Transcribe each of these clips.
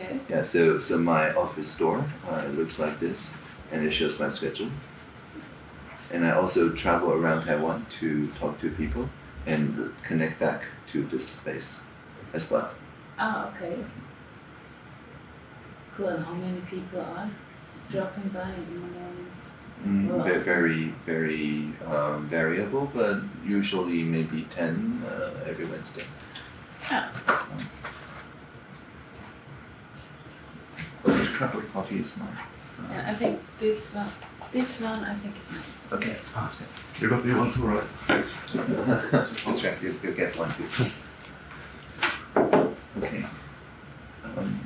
Okay. Yeah, so so my office door uh, looks like this, and it shows my schedule. And I also travel around Taiwan to talk to people and connect back to this space as well. Ah, okay. Cool. How many people are dropping by in the morning? Mm, very very um, variable, but usually maybe ten uh, every Wednesday. Ah. Oh, which trouble with coffee is. Yeah, I think this one, this one I think is mine. Okay, that's good. You got the one too, right? that's right, you, will get one. Yes. Okay. Um,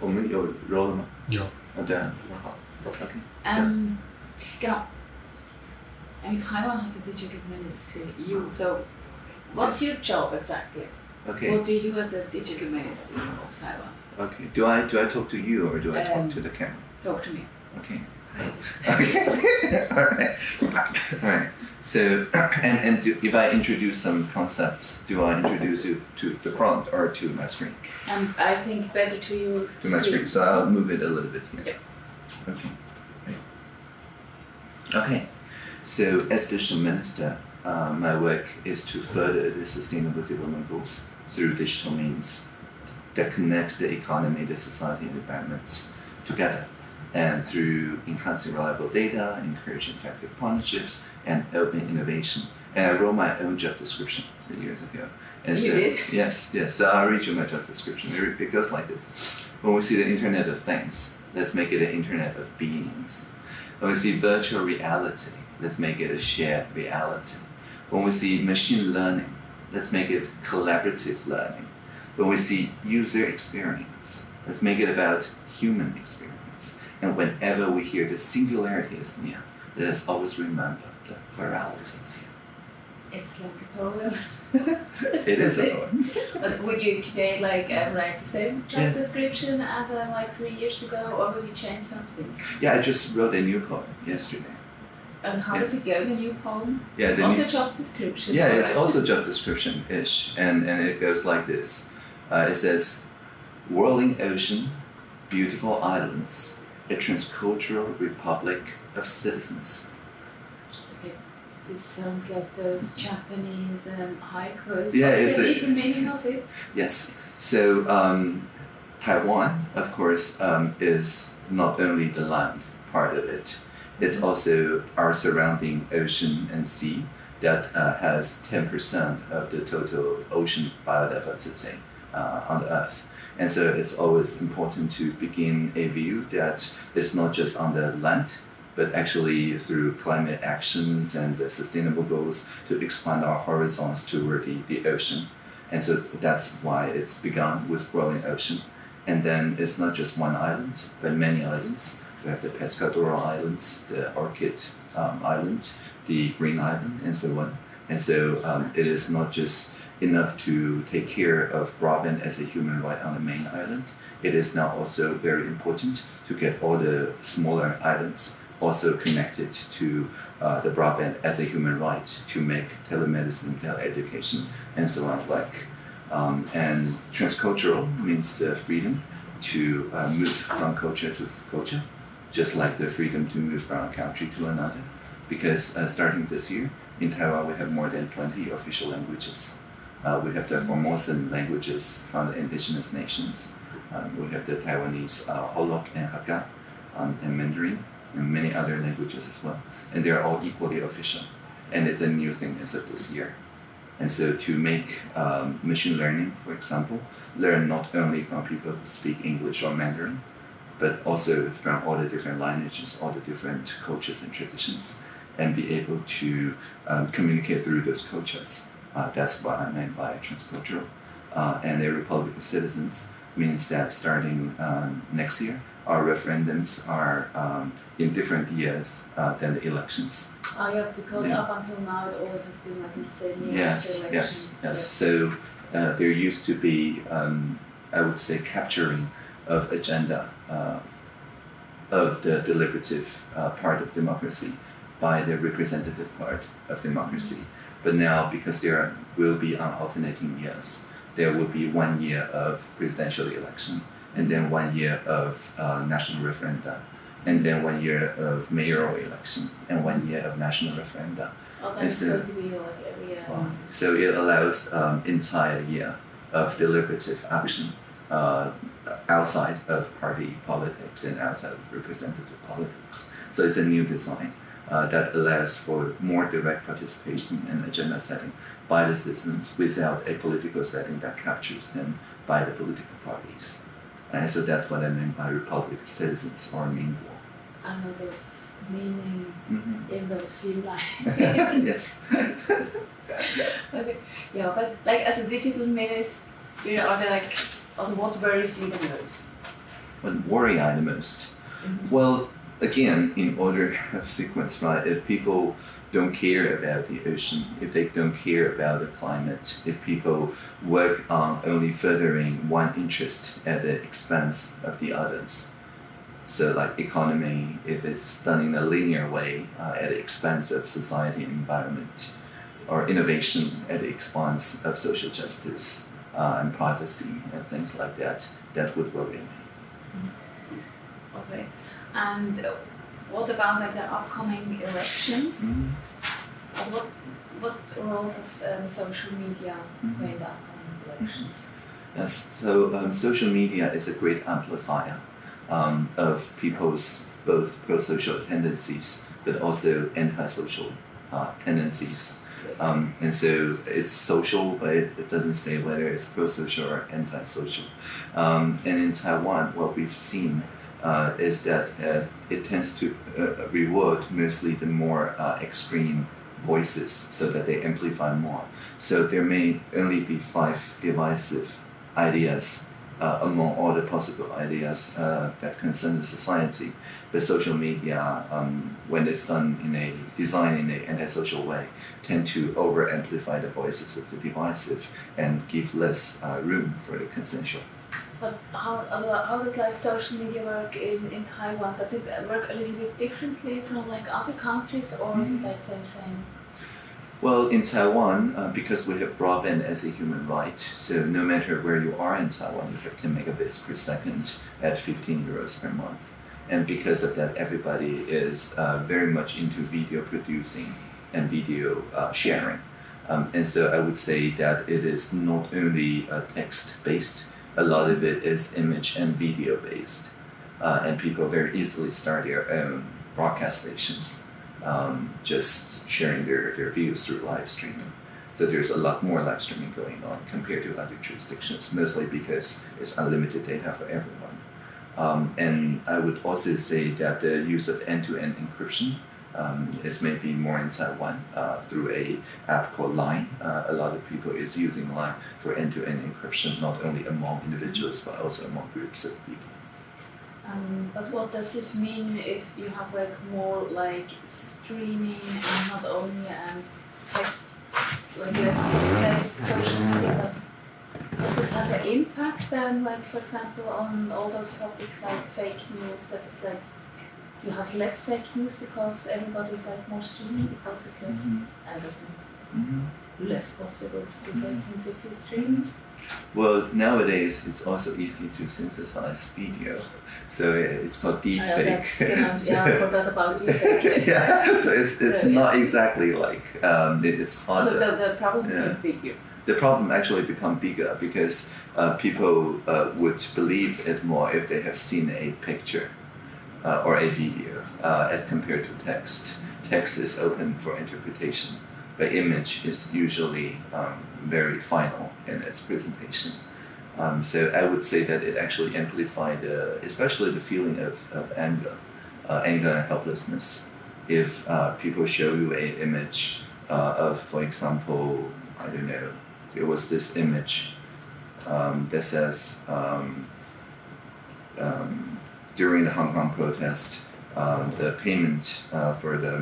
Om jag rör mig. Ja. Och där. Okay. Um, genau. I mean, Taiwan has a digital ministry, you, so what's your job exactly? Okay, What do you do as a digital minister of Taiwan? okay. Do I do I talk to you or do I talk Um, to the camera? Talk to me. Okay. Okay. All right. All right. So, and and do, if I introduce some concepts, do I introduce you to the front or to my screen? Um, I think better to you. To my screen. So I'll move it a little bit here. Okay. Okay. Right. Okay. So as digital minister, uh, my work is to further the sustainable development goals through digital means that connects the economy, the society, and the environment together. And through enhancing reliable data, encouraging effective partnerships, and open innovation. And I wrote my own job description three years ago. And You so, did? Yes, yes. So I'll read you my job description. It, it goes like this. When we see the Internet of Things, let's make it an Internet of Beings. When we see virtual reality, let's make it a shared reality. When we see machine learning, let's make it collaborative learning. When we see user experience, let's make it about human experience. And whenever we hear the singularity is near, let us always remember the plurality is here. It's like a poem. It is a poem. But would you today like uh, write the same job Yeah. description as uh, like three years ago, or would you change something? Yeah, I just wrote a new poem yesterday. And how Yeah. does it go? The new poem. Yeah, the also new, job description. yeah, it's also job description ish, and and it goes like this. Uh, it says, "Whirling ocean, beautiful islands, a transcultural republic of citizens." This sounds like those Japanese um, haikus. Yeah, What's the meaning of it? Yes. So um, Taiwan, of course, um, is not only the land part of it. It's also our surrounding ocean and sea that uh, has 10% of the total ocean biodiversity uh, on the Earth. And so it's always important to begin a view that it's not just on the land, but actually through climate actions and the sustainable goals to expand our horizons toward the, the ocean. And so that's why it's begun with growing ocean. And then it's not just one island, but many islands. We have the Pescador Islands, the Orchid um, Island, the Green Island, and so on. And so um, it is not just enough to take care of broadband as a human right on the main island. It is now also very important to get all the smaller islands also connected to uh, the broadband as a human right to make telemedicine, teleeducation, and so on like. Um, and transcultural means the freedom to uh, move from culture to culture, just like the freedom to move from a country to another. Because uh, starting this year, in Taiwan, we have more than 20 official languages. Uh, we have the Formosan languages from the indigenous nations. Um, we have the Taiwanese uh, Hoklo and Hakka um, and Mandarin and many other languages as well. And they're all equally official. And it's a new thing as of this year. And so to make um, machine learning, for example, learn not only from people who speak English or Mandarin, but also from all the different lineages, all the different cultures and traditions, and be able to um, communicate through those cultures. Uh, that's what I meant by transcultural. Uh, and a Republic of Citizens means that starting um, next year, our referendums are um, in different years uh, than the elections. Oh yeah, because Yeah. up until now it always has been like in the same year Yes, yes, yes. So uh, there used to be, um, I would say, capturing of agenda uh, of the deliberative uh, part of democracy by the representative part of democracy. But now, because there will be on alternating years, there will be one year of presidential election, and then one year of uh, national referenda, and then one year of mayoral election, and one year of national referenda. Oh, that's Instead- going to be like every year. So it allows um, entire year of deliberative action uh, outside of party politics and outside of representative politics. So it's a new design uh, that allows for more direct participation and agenda setting by the citizens without a political setting that captures them by the political parties. And so that's what I mean by republic of citizens or meaningful. Another meaning Mm-hmm. in those few lines. yes. okay. Yeah, but like as a digital minister, you know, are there like also what worries you the most? What worry I the most? Well, again, in order of sequence, right? If people don't care about the ocean, if they don't care about the climate, if people work on only furthering one interest at the expense of the others, so like economy, if it's done in a linear way uh, at the expense of society and environment, or innovation at the expense of social justice uh, and privacy and things like that, that would worry me. Okay. And what about like the upcoming elections? Mhm. Uh, what what role does um, social media play in the upcoming elections? Yes, so um, social media is a great amplifier um, of people's both pro-social tendencies, but also anti-social uh, tendencies. Yes. Um, and so it's social, but it, it doesn't say whether it's pro-social or anti-social. Um, and in Taiwan, what we've seen uh, is that uh, it tends to uh, reward mostly the more uh, extreme voices so that they amplify more. So there may only be five divisive ideas uh, among all the possible ideas uh, that concern the society. But social media, um, when it's done in a design in a antisocial way, tend to over amplify the voices of the divisive and give less uh, room for the consensual. But how other- how does like social media work in, in Taiwan? Does it uh, work a little bit differently from like other countries, or is it like same same? Well, in Taiwan, uh, because we have broadband as a human right, so no matter where you are in Taiwan, you have 10 megabits per second at 15 euros per month. And because of that, everybody is uh, very much into video producing and video uh, sharing. Um, and so I would say that it is not only uh, text based, a lot of it is image and video based. Uh, and people very easily start their own broadcast stations um, just sharing their, their views through live streaming. So there's a lot more live streaming going on compared to other jurisdictions, mostly because it's unlimited data for everyone. Um, and I would also say that the use of end-to-end encryption um, is maybe more in Taiwan uh, through a app called Line. Uh, a lot of people is using Line for end-to-end encryption, not only among individuals but also among groups of people. Um, but what does this mean if you have like more like streaming and not only um, text like US-based social media? Does, does this have an impact then, like for example, on all those topics like fake news? That it's like you have less fake news because everybody's like more streaming because it's like I don't know Mm-hmm. less possible to do fake news if you stream. Well, nowadays it's also easy to synthesize video, so it's called Oh, yeah, deepfake. So- yeah, I forgot about you. fake. yeah, so it's it's So, yeah. not exactly like um, it, it's So harder. the, the problem Yeah. bigger. the problem actually become bigger because uh, people uh, would believe it more if they have seen a picture uh, or a video uh, as compared to text. Text is open for interpretation, but image is usually um, very final in its presentation. Um, so I would say that it actually amplified, uh, especially the feeling of, of anger, uh, anger and helplessness. If uh, people show you an image uh, of, for example, I don't know, there was this image um, that says um, um, during the Hong Kong protest, um, the payment uh, for the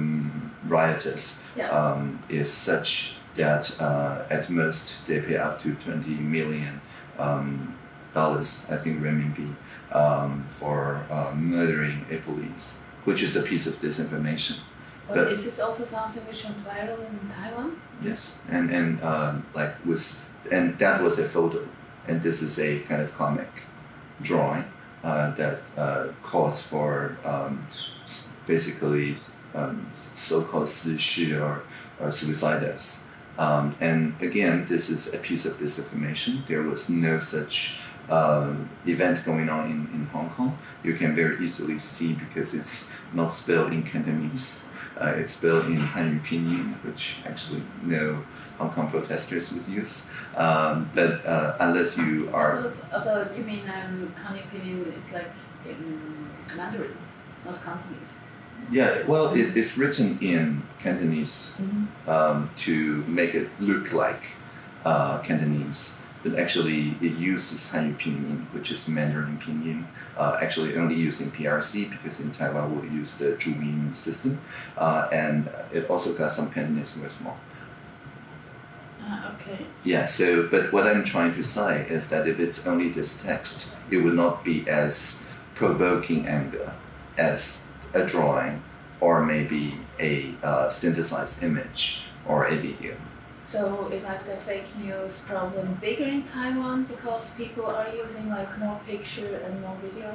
rioters Yeah. um, is such that uh, at most they pay up to 20 million um, dollars, I think renminbi, um, for uh, murdering a police, which is a piece of disinformation. But, But- is this also something which went viral in Taiwan? Yes, and and um, like was and that was a photo, and this is a kind of comic drawing uh, that uh, calls for um, basically um, so-called 死尸 or or suicides. Um, and again, this is a piece of disinformation. There was no such uh, event going on in, in Hong Kong. You can very easily see because it's not spelled in Cantonese. Uh, it's spelled in Hanyu Pinyin, which actually no Hong Kong protesters would use. Um, but uh, unless you are, Also, also you mean um, Hanyu Pinyin is like in Mandarin, not Cantonese. Yeah, well, it, it's written in Cantonese Mm-hmm. um, to make it look like uh, Cantonese. But actually, it uses Hanyu Pinyin, which is Mandarin Pinyin. Uh, actually, only used in PRC because in Taiwan we use the Zhuyin system, uh, and it also got some Cantonese as more. Ah, okay. Yeah, so, but what I'm trying to say is that if it's only this text, it would not be as provoking anger as a drawing or maybe a uh, synthesized image or a video. So is like the fake news problem bigger in Taiwan because people are using like more picture and more video?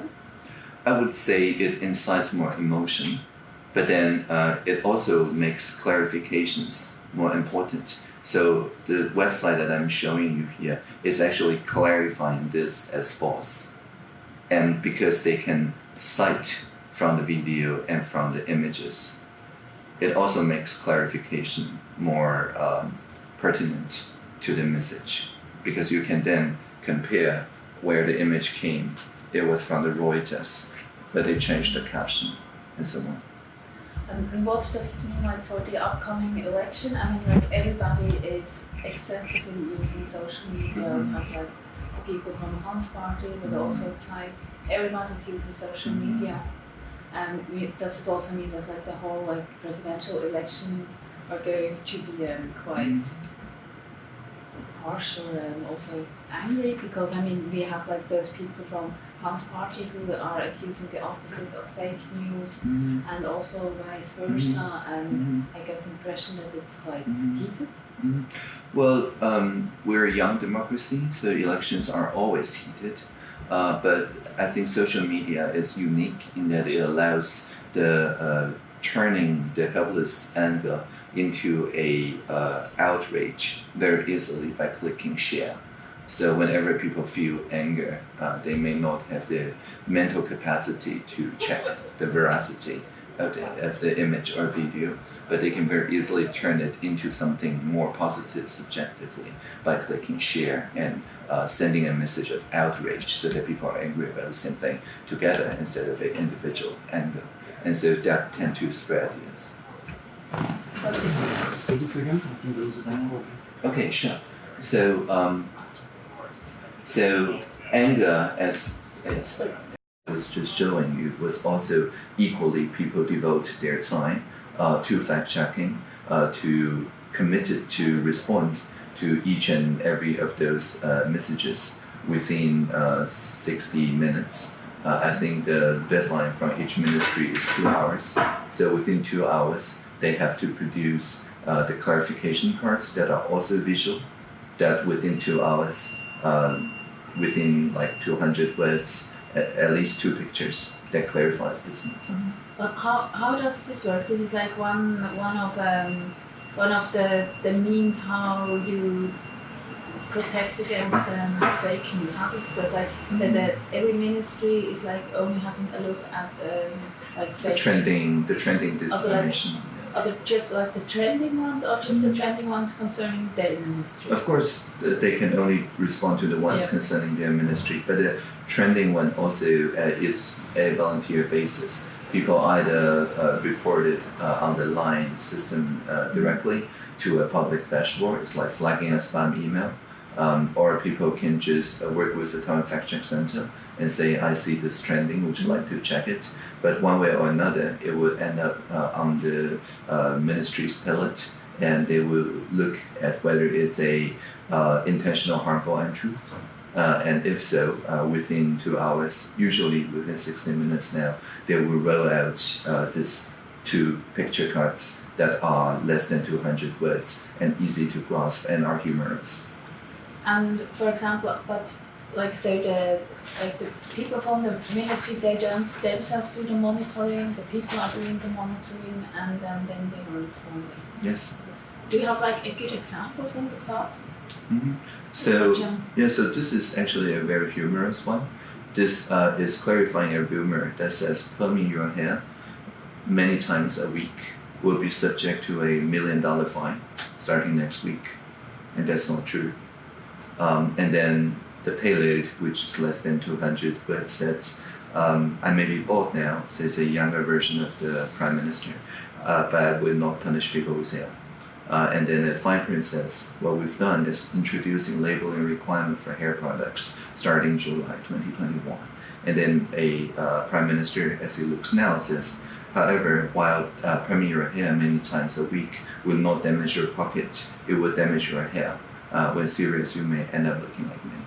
I would say it incites more emotion, but then uh, it also makes clarifications more important. So the website that I'm showing you here is actually clarifying this as false. And because they can cite from the video and from the images, it also makes clarification more um, pertinent to the message because you can then compare where the image came. It was from the Reuters, but they changed the caption and so on. And, and what does this mean like for the upcoming election? I mean like everybody is extensively using social media. We have like the people from the Hans Party, but Mhm. also it's like everybody's using social Mhm. media. And does this also mean that like the whole like presidential elections are going to be um, quite harsh or um, also angry? Because I mean we have like those people from Hans Party who are accusing the opposite of fake news and also vice versa. And I get the impression that it's quite Mhm. heated. Well, um, we're a young democracy, so elections are always heated. Uh, but I think social media is unique in that it allows the uh, turning the helpless anger into a uh, outrage very easily by clicking share. So whenever people feel anger, they may not have the mental capacity to check the veracity of the, of the image or video, but they can very easily turn it into something more positive subjectively by clicking share and uh, sending a message of outrage so that people are angry about the same thing together instead of an individual anger. And so that tend to spread, yes. Say this again. I think there was a big problem. Okay, sure. So, um, so anger, as I was just showing you, was also equally people devote their time uh, to fact checking, uh, to committed to respond to each and every of those uh, messages within uh, 60 minutes. Uh, I think the deadline from each ministry is two hours. So within two hours, they have to produce uh, the clarification cards that are also visual. That within two hours, um, within like 200 words, at, at least two pictures that clarifies this matter. But how, how does this work? This is like one one of um, one of the, the means how you protect against um, fake news. How does this work? Like that the, every ministry is like only having a look at um, like The fake trending, the trending Also, like- Are they just like the trending ones or just the trending ones concerning their ministry? Of course, they can only respond to the ones Yeah. concerning their ministry, but the trending one also uh, is a volunteer basis. People either uh, report it uh, on the line system uh, directly to a public dashboard, it's like flagging a spam email, um, or people can just uh, work with the Taiwan fact check center and say, I see this trending, would you like to check it? But one way or another, it will end up uh, on the uh, ministry's palette and they will look at whether it's a uh, intentional harmful untruth. And if so, uh, within two hours, usually within 60 minutes now, they will roll out uh, this to picture cards that are less than 200 words and easy to grasp and are humorous. And for example, but like so the like the people from the ministry they don't themselves do the monitoring, the people are doing the monitoring and then, then they are responding. Yes. Do you have like a good example from the past? hmm So yeah, so this is actually a very humorous one. This uh, is clarifying a rumor that says plumbing your hair many times a week will be subject to a million dollar fine starting next week, and that's not true. Um, and then the payload, which is less than 200 word sets, um, I may be bought now, says a younger version of the prime minister, uh, but will not punish people with hair. Uh, and then the fine print says what we've done is introducing labeling requirement for hair products starting July 2021. And then a uh, prime minister, as he looks now, says, however, while uh, priming your hair many times a week will not damage your pocket, it will damage your hair. Uh, when serious, you may end up looking like me.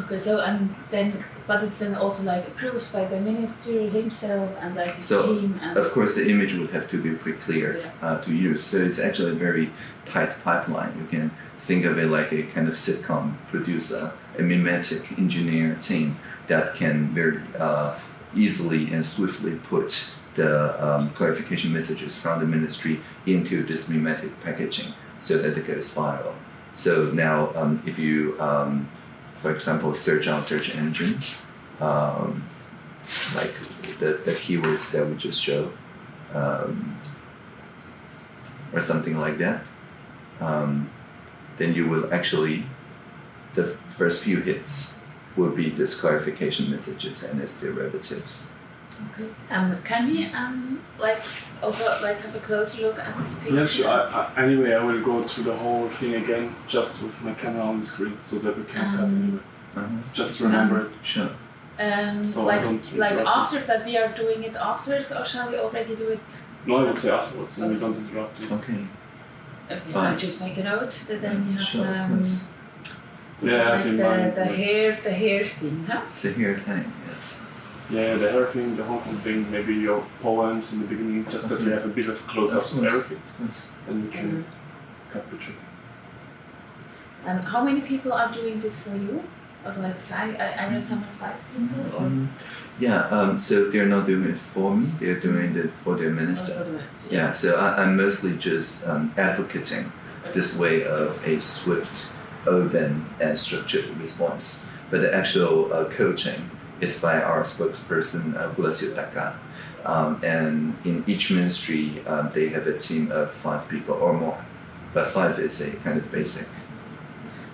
Okay, so and then but it's then also like approved by the minister himself and like his So, team and Of course, the image would have to be pretty clear Yeah. uh, to use. So it's actually a very tight pipeline. You can think of it like a kind of sitcom producer, a memetic engineer team that can very uh, easily and swiftly put the um, clarification messages from the ministry into this memetic packaging so that it goes viral. So now, um, if you, um, for example, search on search engine, um, like the, the keywords that we just showed, um, or something like that, um, then you will actually, the first few hits will be this clarification messages and its derivatives. Okay. Um, can we um like also like have a closer look at this picture? Yes, sure. I, I, anyway, I will go through the whole thing again just with my camera on the screen so that we can cut Um, anyway. Uh-huh. Just remember it. Sure. Um, So like like interrupt you. after that we are doing it afterwards or shall we already do it? No, I would say afterwards, and we don't interrupt you. Okay. Okay, Fine. I just make a note that then we have sure, um, Yeah, like the, the hair the hair thing, huh? The hair thing, yes. Yeah, the hair thing, the Hong Kong thing, maybe your poems in the beginning, just that you have a bit of close-ups of everything, Of and you can Mhm. cut the trick. And how many people are doing this for you? Of like five? I, I read somewhere five people or. Mhm. Yeah, um, so they're not doing it for me, they're doing it for their or minister. for the ministry? Yeah, so I, I'm mostly just um, advocating this way of a swift, open, and structured response. But the actual uh, coaching is by our spokesperson, uh, Kolas Yotaka. Um, and in each ministry, um, they have a team of five people or more. But five is a kind of basic.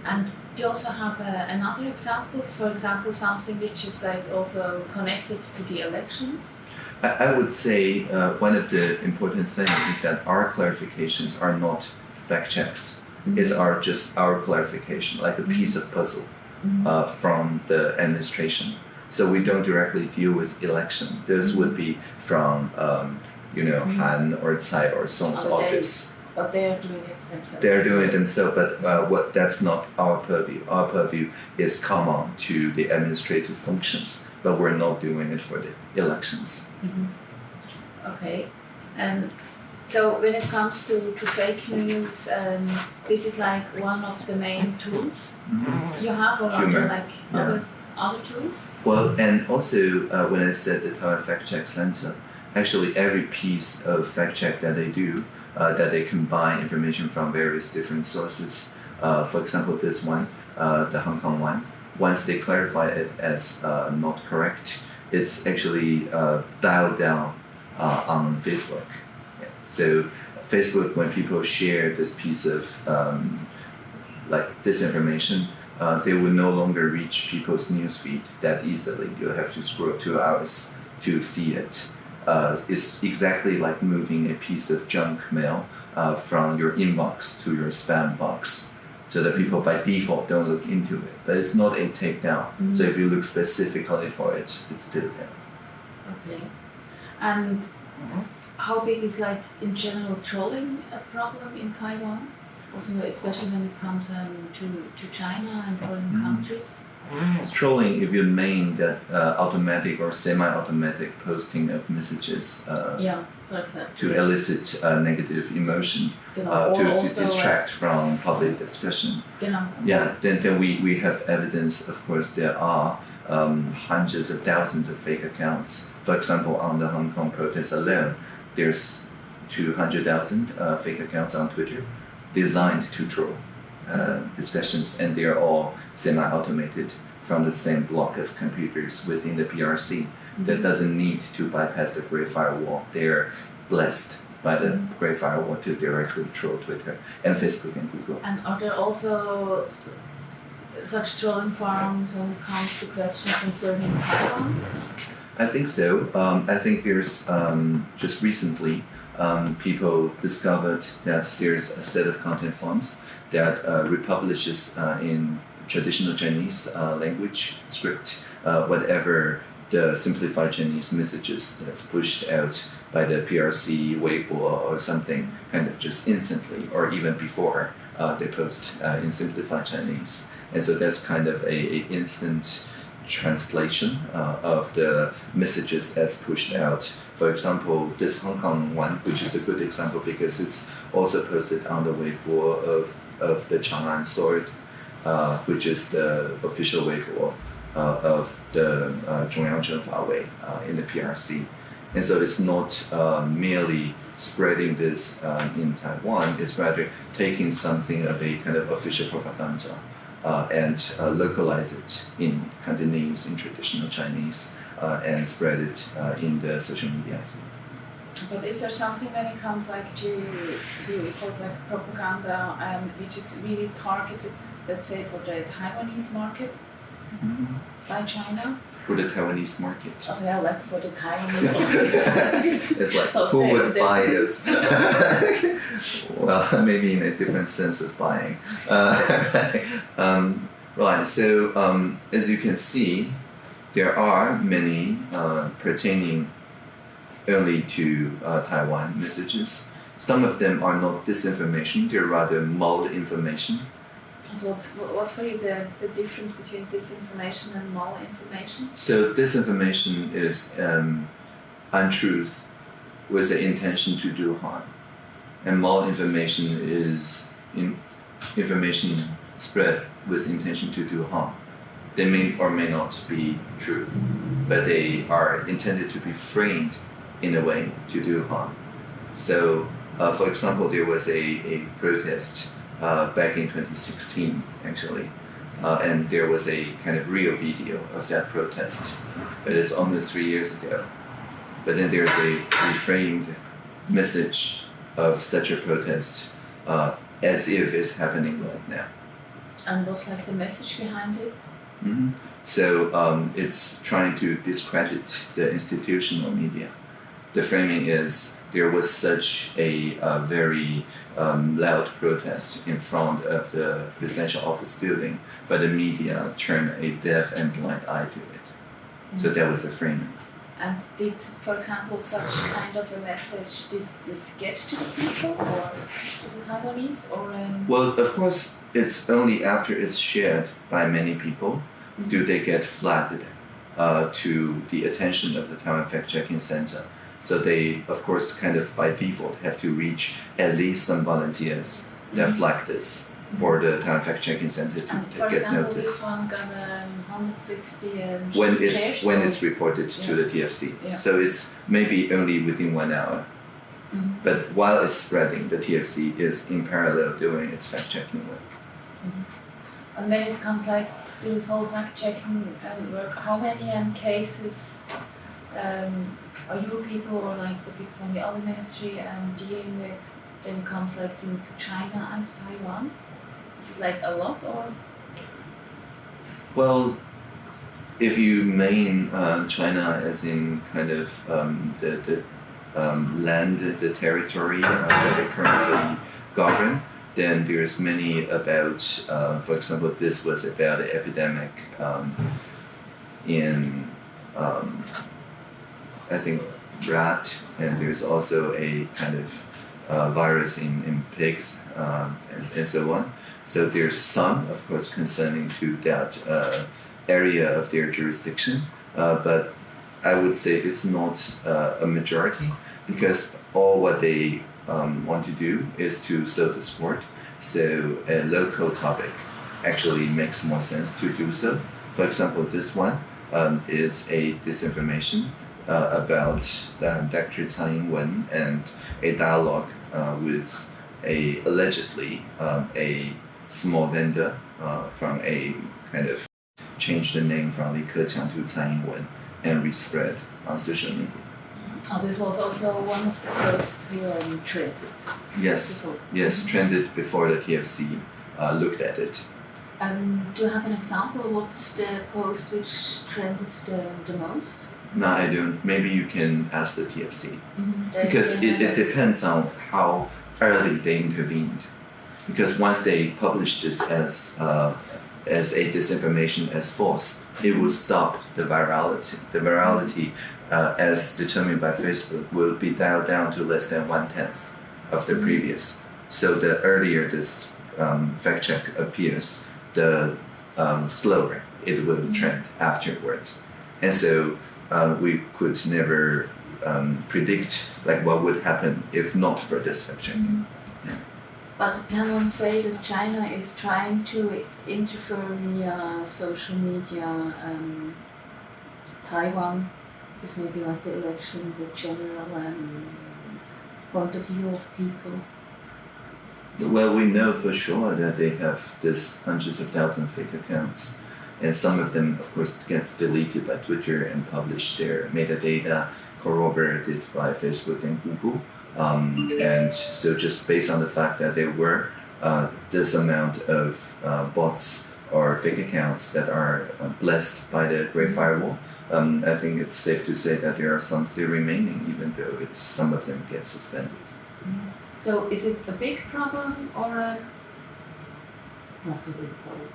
And do you also have a, another example? For example, something which is like also connected to the elections? I, I would say uh, one of the important things is that our clarifications are not fact checks. It's our just our clarification, like a piece of puzzle Mhm. uh, from the administration. So we don't directly deal with election. Those would be from um, you know Mhm. Han or Tsai or Soong's Other office. But they are doing it themselves. They're doing it themselves, but uh, what that's not our purview. Our purview is common to the administrative functions, but we're not doing it for the elections. Okay. And so when it comes to, to fake news, um, this is like one of the main tools you have, or there like yeah. other other tools? Well, and also uh, when I said the Taiwan Fact Check Center, actually every piece of fact check that they do, uh, that they combine information from various different sources. Uh, for example, this one, uh, the Hong Kong one, once they clarify it as uh, not correct, it's actually uh, dialed down on Facebook. Yeah. So Facebook, when people share this piece of um, like disinformation, uh, they will no longer reach people's newsfeed that easily. You'll have to scroll two hours to see it. Uh, it's exactly like moving a piece of junk mail uh, from your inbox to your spam box, so that people by default don't look into it. But it's not a takedown. So if you look specifically for it, it's still there. Okay. And how big is like in general trolling a problem in Taiwan? Also, especially when it comes um, to, to China and foreign Mhm. countries. It's trolling if you mean that uh, automatic or semi-automatic posting of messages uh, Yeah, for example. to yes. elicit uh, negative emotion Genau. uh, to, to also, distract from public discussion. Genau. Yeah, then, then we, we have evidence, of course, there are um, hundreds of thousands of fake accounts. For example, on the Hong Kong protest alone, there's 200,000 uh, fake accounts on Twitter designed to troll uh, discussions, and they're all semi automated from the same block of computers within the PRC. That doesn't need to bypass the Great Firewall. They're blessed by the Great Firewall to directly troll Twitter and Facebook and Google. And are there also such trolling farms when it comes to questions concerning Taiwan? I think so. Um, I think there's um, just recently um, people discovered that there's a set of content farms that uh, republishes uh, in traditional Chinese uh, language script uh, whatever the simplified Chinese messages that's pushed out by the PRC, Weibo, or something, kind of just instantly, or even before uh, they post uh, in simplified Chinese. And so that's kind of a, a instant translation uh, of the messages as pushed out. For example, this Hong Kong one, which is a good example because it's also posted on the Weibo of, of the Chang'an Sword, uh, which is the official Weibo uh, of the uh, Zhongyang Wei uh, in the PRC. And so it's not uh, merely spreading this um, in Taiwan, it's rather taking something of a kind of official propaganda and uh, localize it in Cantonese, in traditional Chinese, uh, and spread it uh, in the social media. But is there something when it comes like to to we like propaganda, um, which is really targeted, let's say, for the Taiwanese market by China? For the Taiwanese market. Oh yeah, like for the Taiwanese market. It's like So who would buy this? well, maybe in a different sense of buying. Uh, um, right. So um, as you can see, there are many uh, pertaining only to uh, Taiwan messages. Some of them are not disinformation; they're rather malinformation. What's what's for you the, the difference between disinformation and malinformation? So disinformation is um, untruth with the intention to do harm, and malinformation is in information spread with intention to do harm. They may or may not be true, but they are intended to be framed in a way to do harm. So, uh, for example, there was a, a protest back in 2016, actually, uh, and there was a kind of real video of that protest, but it's almost three years ago. But then there's a reframed message of such a protest uh, as if it's happening right now. And what's like the message behind it? hmm So um, it's trying to discredit the institutional media. The framing is there was such a uh, very um, loud protest in front of the presidential office building, but the media turned a deaf and blind eye to it. So that was the framing. And did, for example, such kind of a message, did this get to the people or to the Taiwanese or um, Well, of course, it's only after it's shared by many people do they get flagged uh, to the attention of the Taiwan Fact Checking Center. So they, of course, kind of by default have to reach at least some volunteers that Mhm. flag this for the Taiwan Fact Checking Center to, and to for get example this notice. one got um, 160 um, When shares it's when or- it's reported to the TFC, Yeah. so it's maybe only within one hour. Mhm. But while it's spreading, the TFC is in parallel doing its fact checking work. And when it comes like to this whole fact checking um, work, how many um, cases are you people or like the people from the other ministry um, dealing with when it comes like to, to China and Taiwan? Is it like a lot or? Well, if you mean uh, China as in kind of um, the, the um, land, the territory uh, that they currently govern, then there's many about, uh, for example, this was about an epidemic um, in, um, I think, rat, and there's also a kind of uh, virus in, in pigs um, and, and so on. So there's some, of course, concerning to that uh, area of their jurisdiction, uh, but I would say it's not uh, a majority because all what they um, want to do is to serve the sport. So a local topic actually makes more sense to do so. For example, this one um, is a disinformation uh, about um, Dr. Tsai Ing-wen and a dialogue uh, with a allegedly um, a small vendor uh, from a kind of changed the name from Li Keqiang to Tsai Ing-wen and respread on social media. Oh, this was also one of the first we trended. Yes, before. yes, trended before the TFC uh, looked at it. Um, do you have an example? What's the post which trended the, the most? No, I don't. Maybe you can ask the TFC Mm-hmm. because it, it depends on how early they intervened. Because once they publish this as uh, as a disinformation as false, it will stop the virality. The virality, uh, as determined by Facebook, will be dialed down to less than one tenth of the previous. So the earlier this um, fact check appears, the um, slower it will trend afterward. And so uh, we could never um, predict like what would happen if not for this fact checking. But can one say that China is trying to interfere via social media um, Taiwan? Is maybe like the election, the general um, point of view of people. Well, we know for sure that they have this hundreds of thousands of fake accounts, and some of them, of course, gets deleted by Twitter and publish their metadata corroborated by Facebook and Google. Um, and so, just based on the fact that there were uh, this amount of uh, bots or fake accounts that are uh, blessed by the Great Firewall, um, I think it's safe to say that there are some still remaining, even though it's some of them get suspended. So is it a big problem or a not so big problem?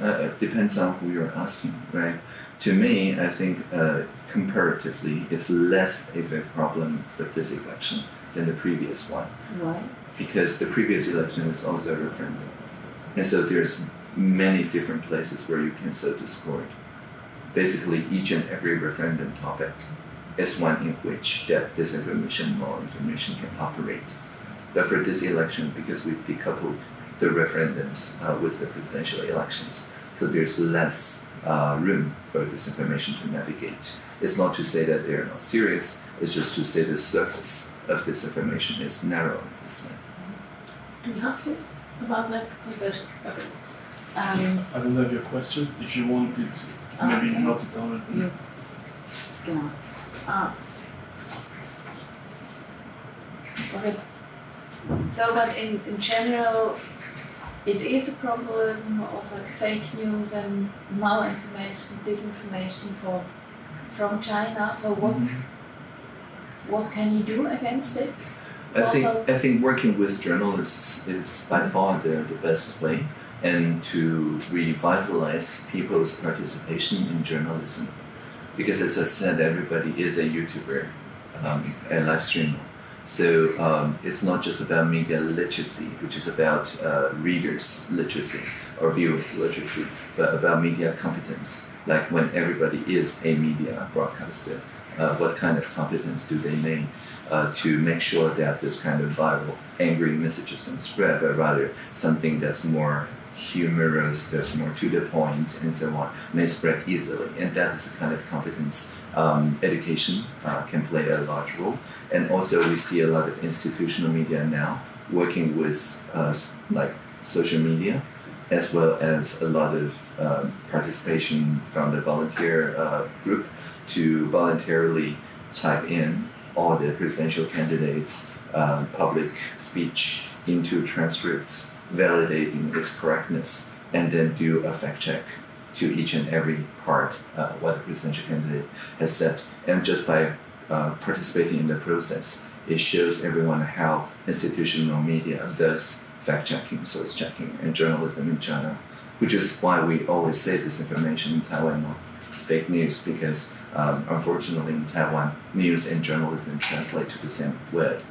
Uh, it depends on who you're asking, right? To me, I think uh, comparatively, it's less of a problem for this election than the previous one Why? because the previous election is also a referendum, and so there's many different places where you can sow discord. Basically, each and every referendum topic is one in which that disinformation or information can operate. But for this election, because we've decoupled the referendums uh, with the presidential elections, so there's less uh, room for disinformation to navigate. It's not to say that they're not serious, it's just to say the surface of disinformation is narrow this time. Do you have this about like conversion? Okay. Um, I don't have your question. If you want it, maybe okay. note it down. and then- you, genau. Ah. Okay. So, but in, in general, it is a problem of like fake news and malinformation, disinformation for from China. So what Mm-hmm. what can you do against it? I think I think working with journalists is by far the, the best way, and to revitalize people's participation in journalism, because as I said, everybody is a YouTuber, um, and live streamer. So um, it's not just about media literacy, which is about uh, readers' literacy or viewers' literacy, but about media competence. Like when everybody is a media broadcaster, uh, what kind of competence do they need uh, to make sure that this kind of viral, angry messages don't spread, but rather something that's more humorous, that's more to the point, and so on, may spread easily. And that is the kind of competence um, education uh, can play a large role. And also, we see a lot of institutional media now working with uh, like social media, as well as a lot of um, participation from the volunteer uh, group to voluntarily type in all the presidential candidates' um, public speech into transcripts, validating its correctness, and then do a fact check to each and every part uh, what the presidential candidate has said. And just by uh, participating in the process, it shows everyone how institutional media does fact checking, source checking, and journalism in China, which is why we always say disinformation in Taiwan fake news because um, unfortunately in Taiwan, news and journalism translate to the same word.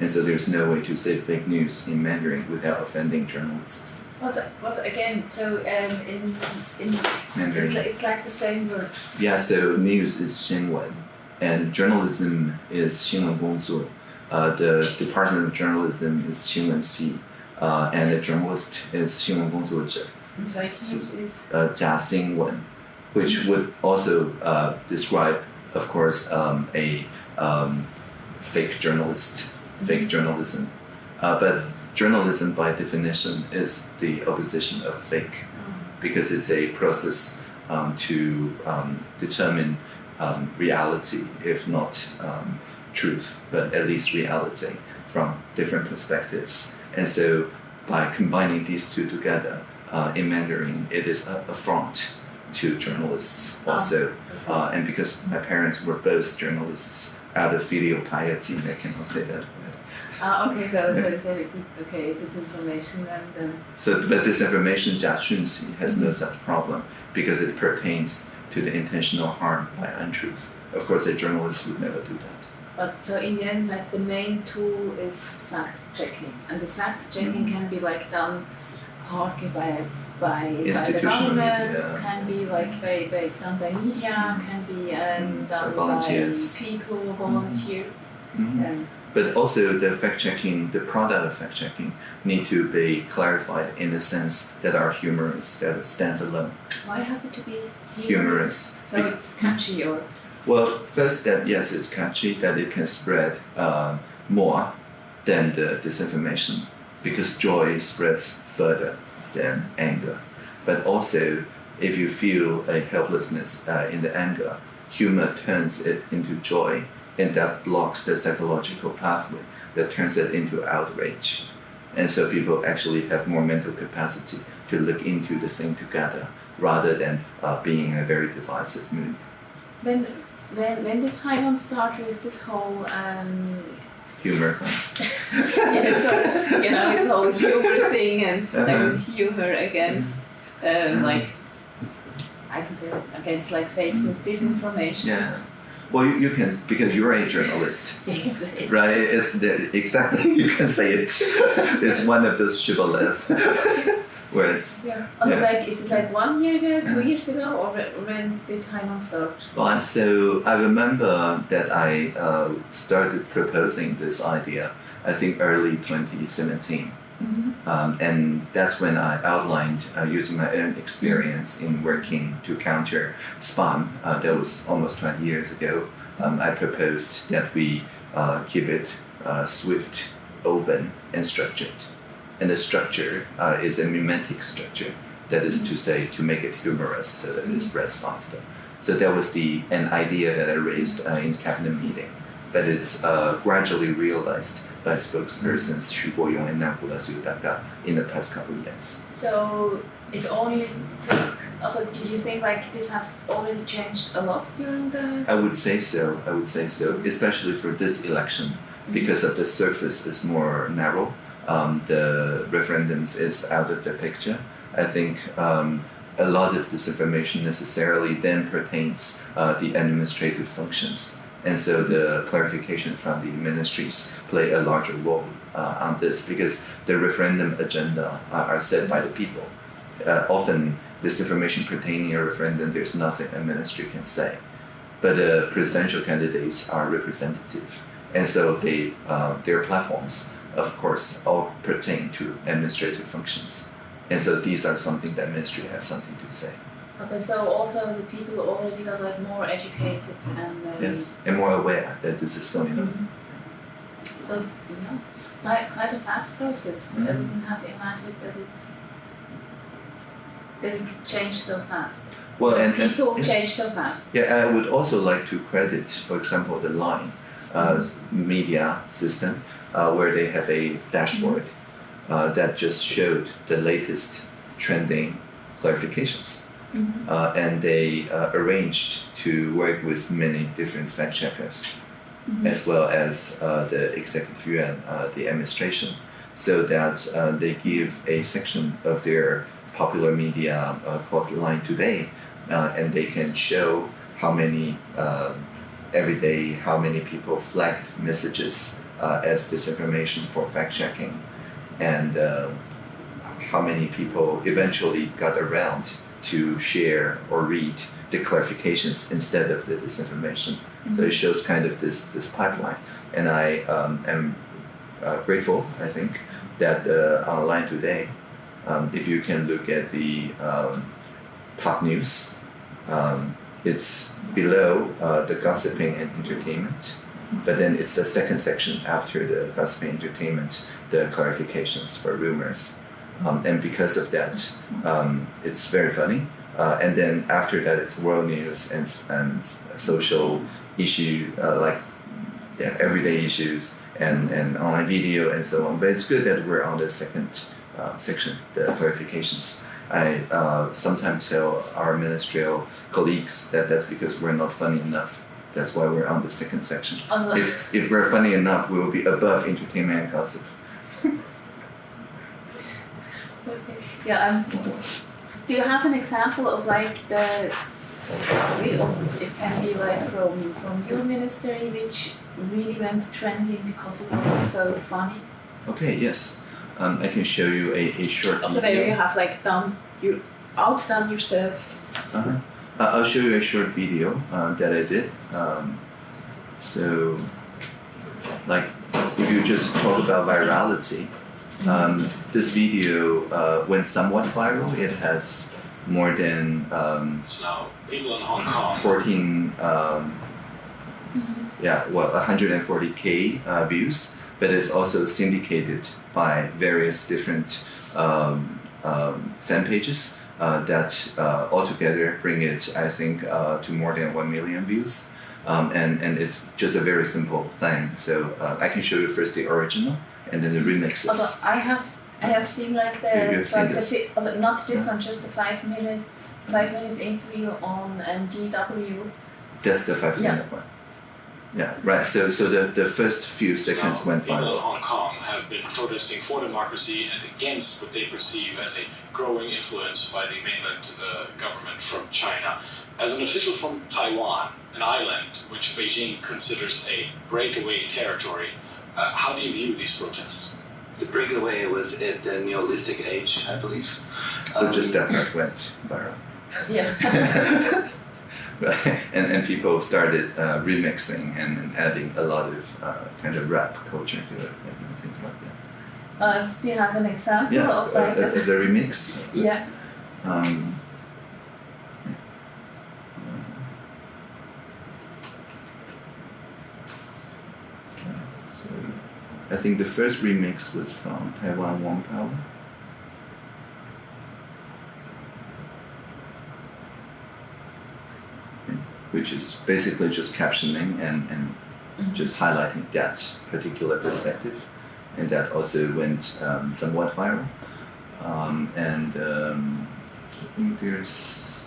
and so there's no way to say fake news in Mandarin without offending journalists. Was was again? So um, in in Mandarin, it's, it's like the same word. Yeah. So news is xinwen, and journalism is xinwen gongzu. Uh, the department of journalism is xinwen xi, uh, and the journalist is xinwen gongzuozhi. Like uh, jia xinwen, which would also uh, describe, of course, um, a um, fake journalist, fake mm-hmm. journalism, uh, but journalism, by definition, is the opposition of fake because it's a process um, to um, determine um, reality, if not um, truth, but at least reality from different perspectives. And so, by combining these two together uh, in Mandarin, it is a affront to journalists also. Uh, and because my parents were both journalists, out of filial piety, I cannot say that. Ah, okay, so, so it's a, okay, disinformation and then. So, but disinformation, Jia Xunxi, has no such problem because it pertains to the intentional harm by untruth. Of course, a journalist would never do that. But so in the end, like the main tool is fact checking, and this fact checking mm -hmm. can be like done partly by by, by the government, can be like by, by done by media, can be um, mm-hmm. done by, by people, volunteer. Mm -hmm. But also, the fact checking, the product of fact checking, need to be clarified in the sense that are humorous, that it stands alone. why has it to be Humorous. So it's catchy or Well, first that yes, it's catchy that it can spread um, more than the disinformation because joy spreads further than anger. But also, if you feel a helplessness uh, in the anger, humor turns it into joy, and that blocks the psychological pathway that turns it into outrage. And so people actually have more mental capacity to look into the thing together rather than uh, being in a very divisive mood. when when when did Taiwan start with this whole um, humor thing. yeah, so, you know, this whole humor thing and there was humor against, um, like, I can say against like fake news, disinformation. Yeah. Well, you, you can because you're a journalist, You can say it. right? It's the, exactly you can say it. It's one of those shibboleth where it's Yeah. Oh, Yeah. Like, is it like one year ago, two years ago, or when did Taiwan start? well. And so I remember that I uh, started proposing this idea. I think early 2017. Mm-hmm. Um, and that's when I outlined uh, using my own experience in working to counter spam. Uh, that was almost 20 years ago. Um, I proposed that we uh, keep it uh, swift, open, and structured. And the structure uh, is a memetic structure. That is to say, to make it humorous so that it spreads faster. So that was the an idea that I raised uh, in cabinet meeting, but it's uh, gradually realized by spokespersons Xu Guoyong and Kolas Yotaka in the past couple of years. So it only took. Also, do you think like this has already changed a lot during the? I would say so. I would say so, especially for this election, because of the surface is more narrow. Um, the referendums is out of the picture. I think um, a lot of disinformation necessarily then pertains uh, the administrative functions, and so the clarification from the ministries play a larger role uh, on this because the referendum agenda are, are set by the people. Uh, often, disinformation pertaining a referendum, there's nothing a ministry can say but uh, presidential candidates are representative, and so they uh, their platforms, of course, all pertain to administrative functions, and so these are something that ministry have something to say. Okay, so also the people already got like more educated and. Um, Yes, and more aware that this is going on. Mhm. So you know, quite quite a fast process. I Mhm. wouldn't have imagined that it that it could change so fast. Well, and, and People change so fast. Yeah, I would also like to credit, for example, the Line uh, media system, uh, where they have a dashboard uh, that just showed the latest trending clarifications. Mhm. Uh, and they uh, arranged to work with many different fact checkers, as well as uh, the executive yuan, uh, the administration, so that uh, they give a section of their popular media uh, called Line Today, uh, and they can show how many um, every day how many people flagged messages uh, as disinformation for fact checking, and uh, how many people eventually got around to share or read the clarifications instead of the disinformation. So it shows kind of this this pipeline, and I um, am uh, grateful. I think that uh, on Line Today, um, if you can look at the um, top news, um, it's below uh, the gossiping and entertainment, but then it's the second section after the gossiping entertainment, the clarifications for rumors, um, and because of that, um, it's very funny. Uh, and then after that, it's world news and, and social issue uh, like yeah, everyday issues and, and online video and so on. But it's good that we're on the second uh, section, the clarifications. I uh, sometimes tell our ministerial colleagues that that's because we're not funny enough. That's why we're on the second section. Also, If, if we're funny enough, we will be above entertainment and gossip. Yeah. Um, do you have an example of like the? It can be like from from your ministry, which really went trending because it was so funny. Okay, yes. Um, I can show you a, a short So where you have like done you outdone yourself. Uh-huh. Uh, I'll show you a short video uh, that I did. Um, so, like, if you just talk about virality, um, this video uh, went somewhat viral. It has more than um, Now, people in Hong Kong 14, um, yeah, well, 140k uh, views, but it's also syndicated by various different um, um, fan pages uh, that uh, altogether bring it, I think, uh, to more than 1 million views. Um, and, and it's just a very simple thing. So uh, I can show you first the original and then the remixes. Also, I have I have seen like the You- you have seen like the this? also, not this Yeah. one, just the five minutes five minute interview on um, DW. That's the five Yeah. minute one. Yeah, right. So, so the, the first few seconds Now, went people in viral. Hong Kong have been protesting for democracy and against what they perceive as a growing influence by the mainland uh, government from China. As an official from Taiwan, an island which Beijing considers a breakaway territory, uh, how do you view these protests? The breakaway was at the Neolithic age, I believe. So Um, just that part went viral. Yeah. And, and people started uh, remixing and, and adding a lot of uh, kind of rap culture to it and things like that. Uh, do you have an example Yeah, of uh, like uh, a, the remix. of. Yeah. Um, so I think the first remix was from Taiwan Wong Power. Which is basically just captioning and, and Mhm. just highlighting that particular perspective. And that also went um, somewhat viral. Um, and um, I think there's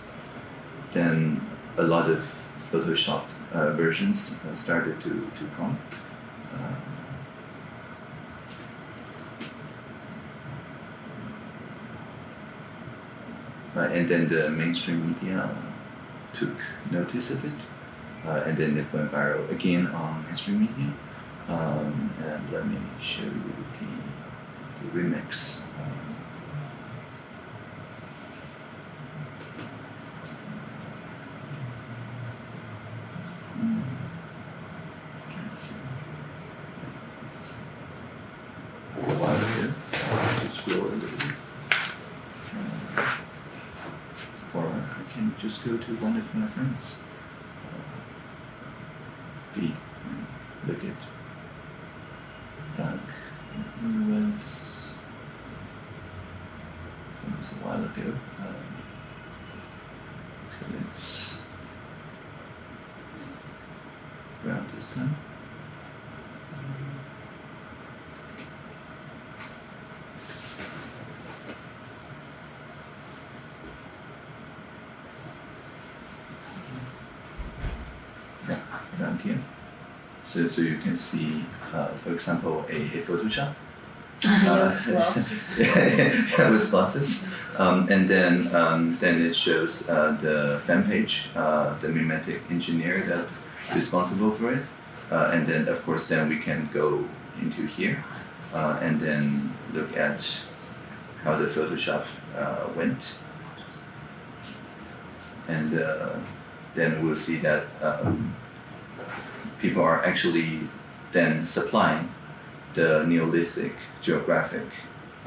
then a lot of Photoshop uh, versions uh, started to, to come. Uh, and then the mainstream media took notice of it, uh, and then it went viral again on mainstream media. Um, and let me show you the, the remix. Um, mm, let's see. It's a while ago. Just scroll a little bit. Um, or I can just go to one of my friends' uh, feed and look at Doug. He was it was a while ago. Um, so it's around this time. Yeah, around here. So, so you can see, uh, for example, a, a Photoshop. Uh, with glasses. yeah, with glasses. Um, and then, um, then it shows uh, the fan page, uh, the memetic engineer that responsible for it. Uh, and then, of course, then we can go into here, uh, and then look at how the Photoshop uh, went. And uh, then we'll see that um, people are actually then supplying the Neolithic geographic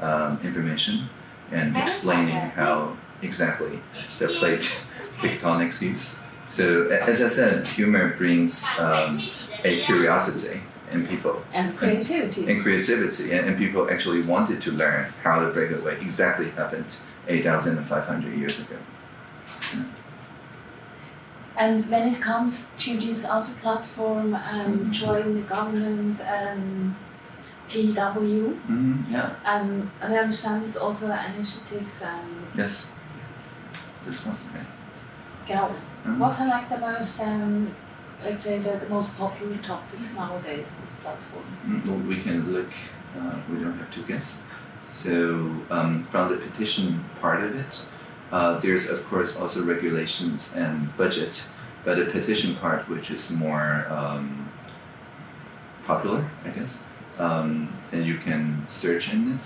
um, information and explaining how exactly the plate tectonics use. So, as I said, humor brings um, a curiosity in people And creativity. and creativity, and, and people actually wanted to learn how the breakaway exactly happened 8,500 years ago. And when it comes to this other platform, um, join the government, um, TW, Mm, yeah, um, as I understand, it's also an initiative. Um, yes. This one, okay. genau. Mhm. What I like the most, um, let's say, the, the most popular topics nowadays on this platform? Mm, well, we can look, uh, we don't have to guess. So, um, from the petition part of it, uh, there's of course also regulations and budget, but the petition part, which is more um, popular, I guess, um, and you can search in it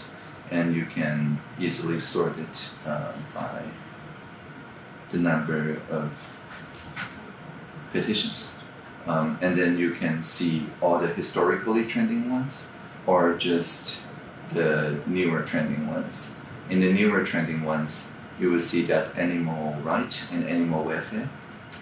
and you can easily sort it uh, by the number of petitions. Um, and then you can see all the historically trending ones or just the newer trending ones. In the newer trending ones, you will see that animal right and animal welfare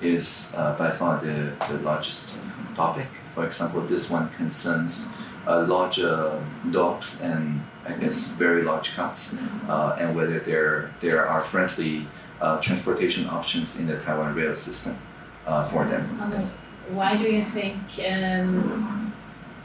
is uh, by far the, the largest topic. For example, this one concerns uh, larger dogs and I guess very large cats, uh, and whether there there are friendly uh, transportation options in the Taiwan rail system uh, for them. And why do you think um,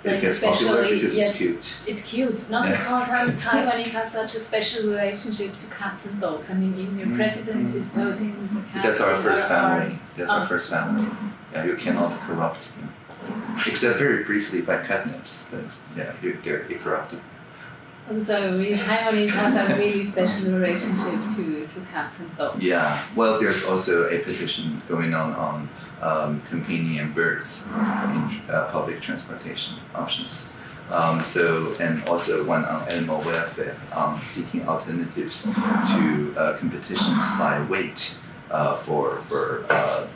It Like gets popular because yeah. it's cute. it's cute? Not Yeah. because um, Taiwanese have such a special relationship to cats and dogs. I mean, even your Mm, president mm, is posing with a cat. That's our first our- our- family. That's our Oh. first family. Yeah, you cannot corrupt them. Except very briefly by catnips, but yeah, you, they're incorruptible. So we Taiwanese have a really special relationship to, to cats and dogs. Yeah, well, there's also a petition going on on um, companion birds in uh, public transportation options. Um, so, and also one on animal welfare, um, seeking alternatives to uh, competitions by weight uh, for for uh,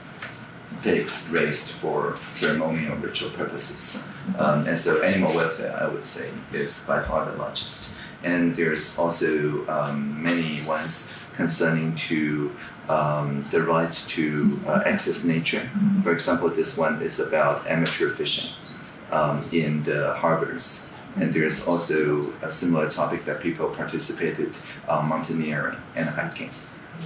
pigs raised for ceremonial ritual purposes. Um, and so, animal welfare, I would say, is by far the largest. And there's also um, many ones concerning to um, the right to uh, access nature. For example, this one is about amateur fishing um, in the harbors. And there's also a similar topic that people participated uh, mountaineering and hiking.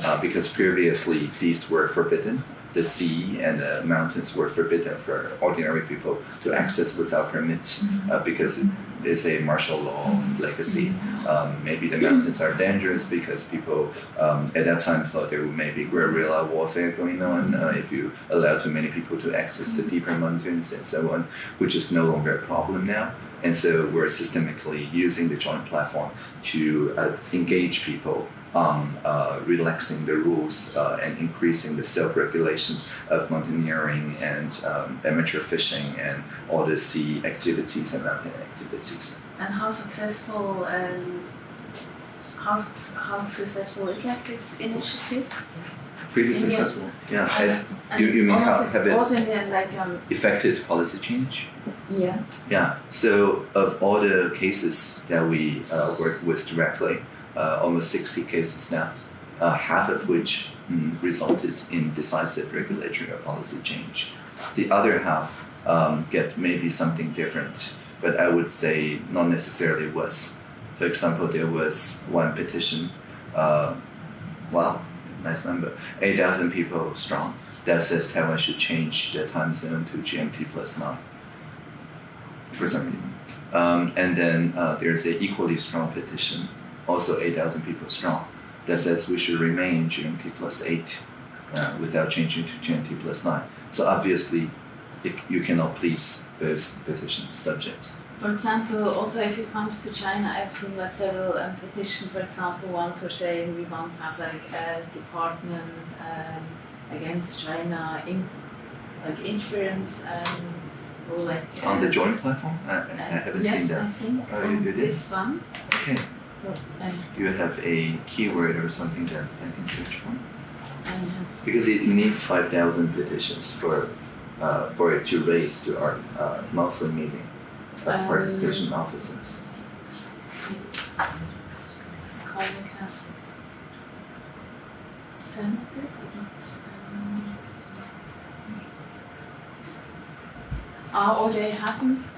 Uh, because previously these were forbidden. The sea and the mountains were forbidden for ordinary people to access without permit uh, because it is a martial law legacy. Um, maybe the mountains are dangerous because people um, at that time thought there may be guerrilla warfare going on uh, if you allow too many people to access the deeper mountains and so on, which is no longer a problem now. And so we're systemically using the joint platform to uh, engage people on uh, relaxing the rules uh, and increasing the self-regulation of mountaineering and um, amateur fishing and all the sea activities and mountain activities. And how successful um, how, how successful is like this initiative? Pretty And successful. Yeah. And, You- you mean also, have it- also in the like um, Effected policy change. yeah. Yeah. So of all the cases that we uh, work with directly, almost 60 cases now, uh, half of which mm, resulted in decisive regulatory or policy change. The other half um, get maybe something different, but I would say not necessarily worse. For example, there was one petition, uh, nice number, 8,000 people strong, that says Taiwan should change the time zone to GMT plus 9 for some reason. Um, and then uh, there's an equally strong petition, also 8,000 people strong, that says we should remain GMT plus 8 uh, without changing to GMT plus 9. So obviously, it, you cannot please both petition subjects. For example, also if it comes to China, I've seen like several um, petitions. For example, ones were saying we want to have like a department um, against China in like interference um, or like On the uh, joint platform? I, I uh, haven't yes, seen that. I think Oh, on you did? this one. Okay. Do you have a keyword or something that I can search for? Because it needs 5,000 petitions for, uh, for it to raise to our uh, monthly meeting of Um, participation officers. colleague has sent it. It's um, or they haven't.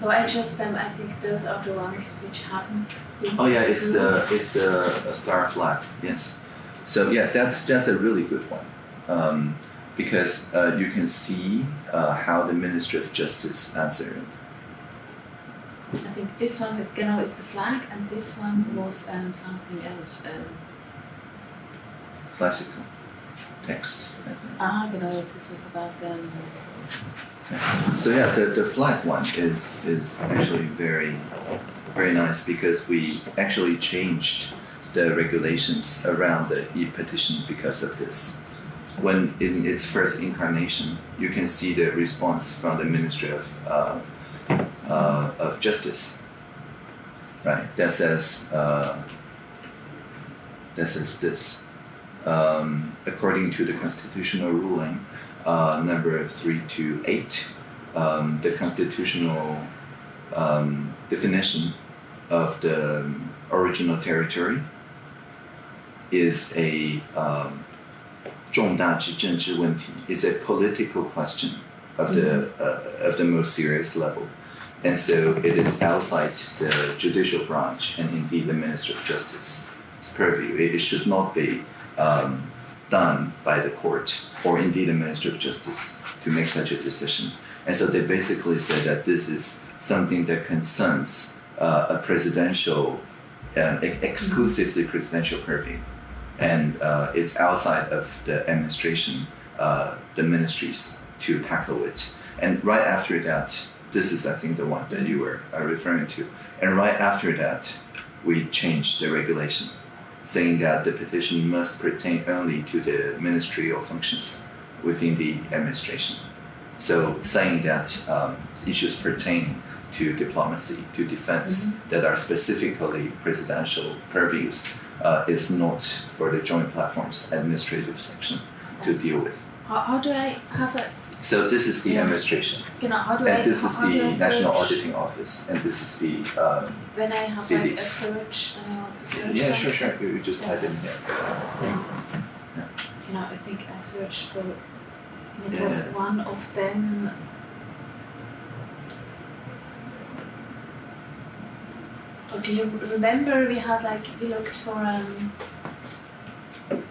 No, I just um, I think those are the ones which haven't. Oh yeah, it's the it's the uh, star flag. Yes. So yeah, that's that's a really good one, um, because uh, you can see uh, how the Ministry of Justice answered. I think this one is genau is the flag, and this one was um, something else. Um, Classical text. I think. ah, genau, this was about um, So yeah, the, the flag one is is actually very very nice because we actually changed the regulations around the e-petition because of this. When in its first incarnation, you can see the response from the Ministry of uh, uh, of Justice, right? That says uh, that says this. Um, according to the constitutional ruling, uh, number three to eight, um, the constitutional um, definition of the um, original territory is a um, 重大之政治问题. It's a political question of the uh, of the most serious level, and so it is outside the judicial branch and indeed the Minister of Justice's purview. It, it should not be um, done by the court or indeed a Minister of Justice to make such a decision. And so they basically said that this is something that concerns uh, a presidential, uh, exclusively presidential purview. And uh, it's outside of the administration, uh, the ministries to tackle it. And right after that, this is, I think, the one that you were uh, referring to. And right after that, we changed the regulation saying that the petition must pertain only to the ministry ministerial functions within the administration. So saying that um, issues pertaining to diplomacy, to defense, that are specifically presidential purviews uh, is not for the joint platform's administrative section to deal with. how, how do I have a So this is the Yeah. administration, genau do I and this is the National Auditing Office, and this is the um, when I have like a search when I want to search yeah, sure, sure. You you just type in here. Yeah. Know, I think I searched for. It Yeah. was one of them. Oh, do you remember we had like we looked for um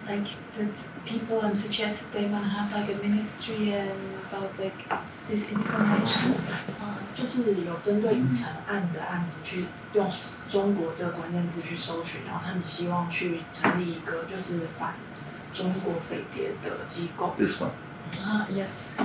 like that people um suggested they wanna have like a ministry and about like this information. 呃，就是有针对已成案的案子去用中国这个关键字去搜寻，然后他们希望去成立一个就是反中国匪谍的机构。 This one. Ah yes.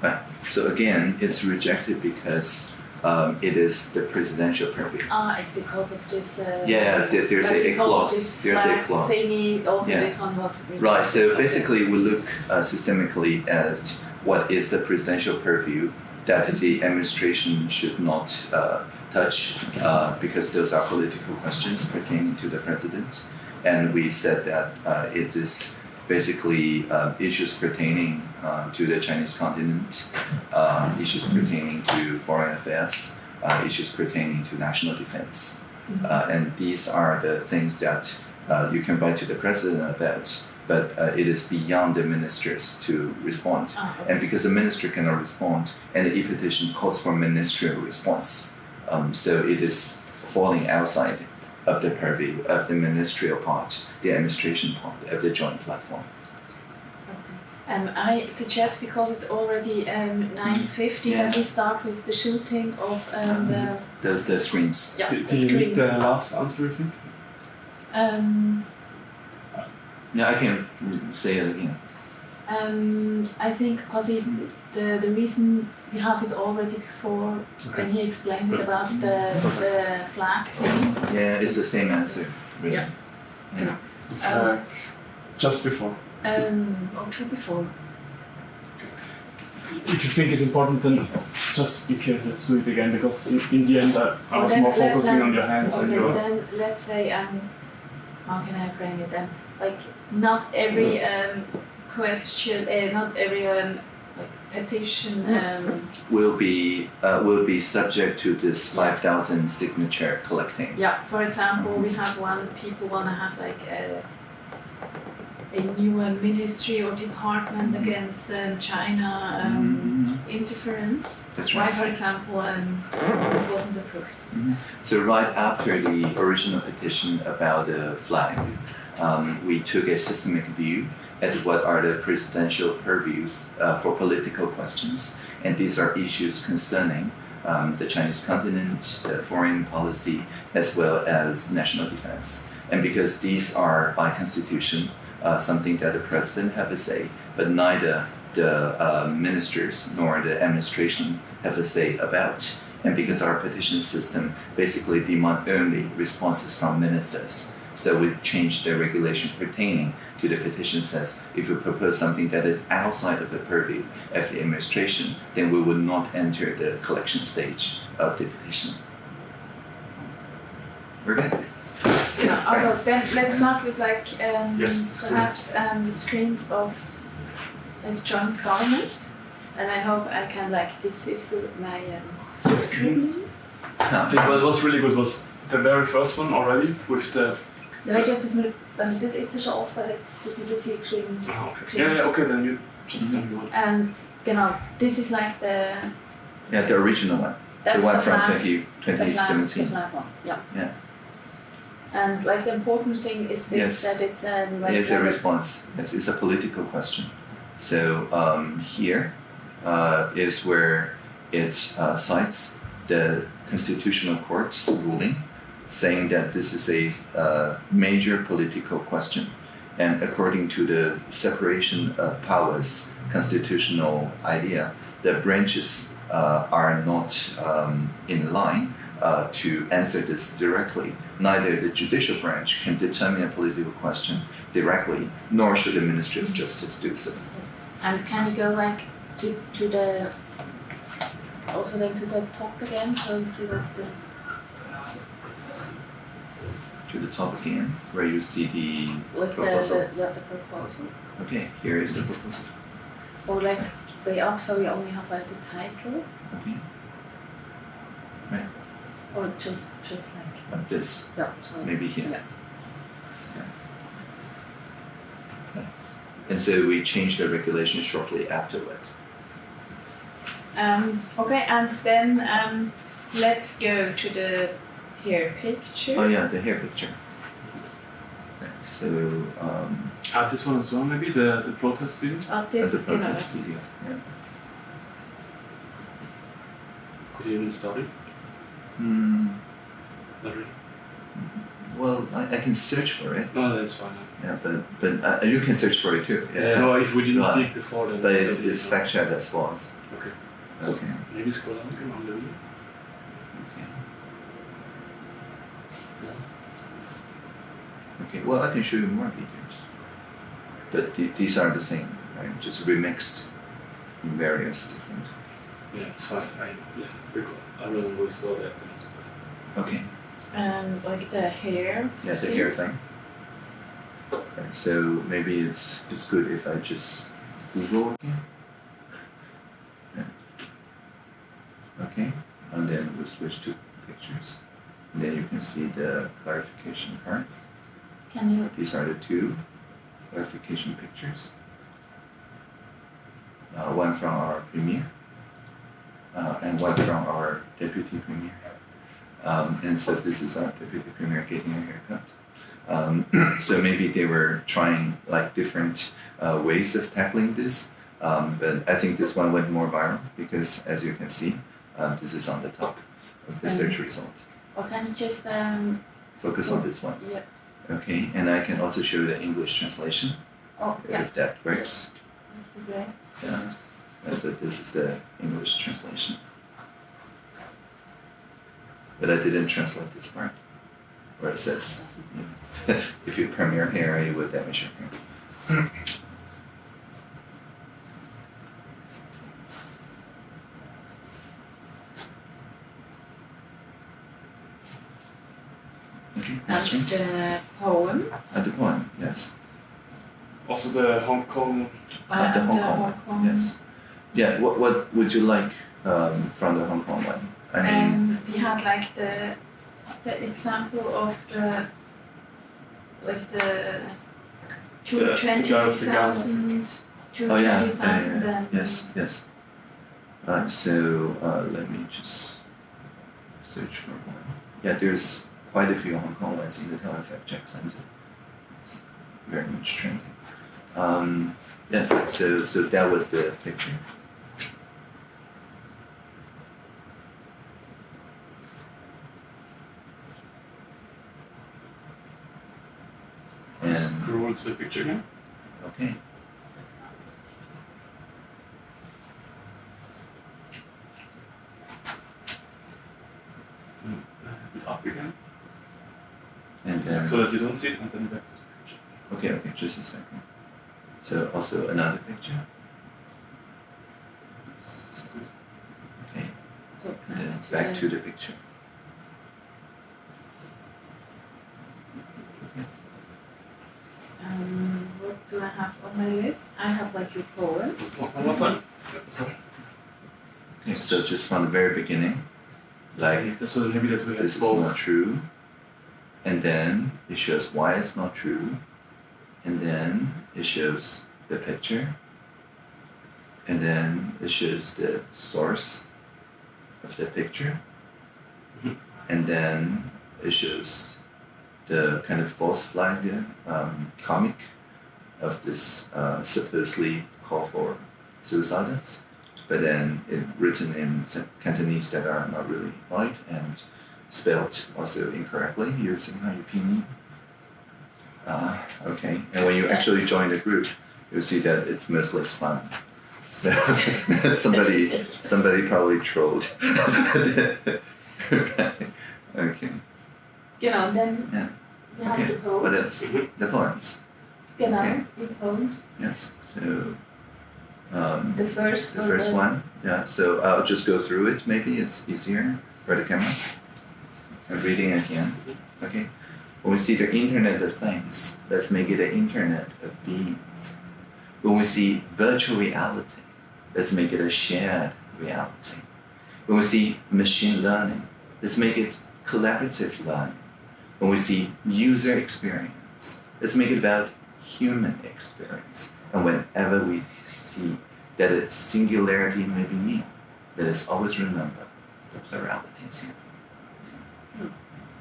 Right. So again, it's rejected because um, it is the presidential purview. Ah, it's because of this. Uh, Yeah, there- there's a- a clause. There's a clause. Thingy. Also, Yeah. this one was rejected. Right. So basically, we look uh, systemically at what is the presidential purview that the administration should not uh, touch uh, because those are political questions pertaining to the president, and we said that uh, it is basically uh, issues pertaining uh, to the Chinese continent, uh, issues pertaining to foreign affairs, uh, issues pertaining to national defense. Uh, and these are the things that uh, you can write to the president about, but uh, it is beyond the ministers to respond. Ah, okay. And because the minister cannot respond, and the e-petition calls for ministerial response, um, so it is falling outside of the purview of the ministerial part, the administration part of the joint platform. Okay. Um, I suggest because it's already um, 9.50 Yeah. that we start with the shooting of um, the, The, the screens. yeah, Did, the did you need screens. the last answer, I think? Um, Yeah, I can say it again. um, I think because the, the reason we have it already before when he explained it about the, the flag thing. Yeah, it's the same answer. really. Yeah. Yeah. Uh, just before. Um, or two before. If you think it's important, then just be careful. Let's do it again because in, in the end, I, I was then more focusing um, on your hands and Okay, your. then let's say um, how can I frame it then? Like not every um question, uh, not every um like petition um Will be uh, will be subject to this five thousand signature collecting. yeah. For example, we have one people wanna have like a a new uh, ministry or department against um, China um, interference. That's Why, right. for example, um, this wasn't approved. So right after the original petition about the flag, um, we took a systemic view at what are the presidential purviews uh, for political questions, and these are issues concerning um, the Chinese continent, the foreign policy, as well as national defense. And because these are by constitution uh, something that the president have a say, but neither the uh, ministers nor the administration have a say about. And because our petition system basically demand only responses from ministers, so we've changed the regulation pertaining to the petition says if you propose something that is outside of the purview of the administration, then we would not enter the collection stage of the petition. We're good. Yeah, although then let's start with like um, Yes, perhaps um, screens of like joint government, and I hope I can like decipher my um, scribbling. I think what was really good was the very first one already with the. Da weet je, het is mir, wenn das jetzt schon offen hat, dass wir das hier geschrieben Oh, okay. Yeah, yeah, okay, then you just tell me what. And genau, this is like the Yeah, the original one. that's the one the from flag, 20, the flag, the 2017. flag one, yeah. Yeah. And like the important thing is this Yes. that it's um, like it's a response. Yes, it's a political question. So um, here uh, is where it uh, cites the constitutional court's ruling, saying that this is a uh, major political question, and according to the separation of powers constitutional idea, the branches uh, are not um, in line uh, to answer this directly. Neither the judicial branch can determine a political question directly, nor should the Ministry of Justice do so. And can you go like to to the also then to the top again so see like the To the top again, where you see the like proposal. the yeah the proposal. Okay, here is the proposal. Or like way up so you only have like the title Okay, Right. or just just like like this, yeah so maybe here. Yeah. And so we changed the regulation shortly afterward. Um, okay, and then um, let's go to the here picture. Oh yeah, the hair picture. So um, Ah, this one as well, maybe the the protest video. Oh, at this, the you know. protest studio. Yeah. Could you even start it? Hmm. Not really. Well, I, I can search for it. No, that's fine. Yeah, but but uh, you can search for it too. Yeah. no, if we didn't Well, see it before, then. But it's, it's fact checked as false. Okay. So- Okay. Maybe scroll down again on the video. Okay. Okay. Well, I can show you more videos. But th- these are the same, right? Just remixed in various different. Yeah, it's fine. I yeah, recall. I remember we saw that. And. Okay. Um, like the hair. Yeah, the see? hair thing. Right, so maybe it's it's good if I just Google again. Yeah. Okay, and then we'll switch to pictures. And then you can see the clarification cards. Can you? These are the two clarification pictures. Uh, one from our premier, uh, and one from our deputy premier. Um, and so this is our deputy premier getting a haircut. Um, so maybe they were trying like different uh, ways of tackling this, um, but I think this one went more viral because, as you can see, um, this is on the top of the search result. Or can you just um? Focus on this one. Yeah. Okay, and I can also show the English translation Oh yeah. if that works. Great. Yeah. So this is the English translation. But I didn't translate this part. where it says, if you perm your hair, it will damage your hair. Okay, And next the poem. At the poem, yes. Also the Hong Kong. At the Hong the Kong, Hong Kong. Yes. Yeah, what, what would you like um, from the Hong Kong one? I mean, Um, we had like the the example of the like the two The- the twenty guy with the gun. thousand, two oh yeah, twenty yeah, yeah, thousand, yeah. and yes, yes. Right, so uh, let me just search for one. Yeah, there's quite a few Hong Kong ones in the Taiwan Fact Check Center. It's very much trending. Um, yes, so so that was the picture. And Scroll to the picture again. okay. Mm, uh, Up again. And uh, So that you don't see it and then back to the picture. Okay, okay, just a second. So also another picture. This is good. Okay, so and then back to back the- to the picture. Um, what do I have on my list? I have like your poems. One one more time. Yeah, Sorry. Okay, so just from the very beginning, like Like, so maybe that we this is not true, and then it shows why it's not true, and then it shows the picture, and then it shows the source of the picture, Mhm. and then it shows the kind of false flag um, comic of this uh, supposedly call for suicides, but then it written in Cantonese that are not really right. And spelled also incorrectly using Pinyin. Uh, okay, and when you actually join the group, you'll see that it's mostly spam. So somebody somebody probably trolled. right. Okay. Genau, then Yeah. we have Okay. the poems. What else? The poems. Genau, Okay. the poems. Yes. So um, The first the first the- one. Yeah. So I'll just go through it. Maybe it's easier for the camera. Reading again. Okay. When we see the Internet of Things, let's make it an Internet of Beings. When we see virtual reality, let's make it a shared reality. When we see machine learning, let's make it collaborative learning. When we see user experience, let's make it about human experience. And whenever we see that a singularity may be near, let us always remember the plurality is here.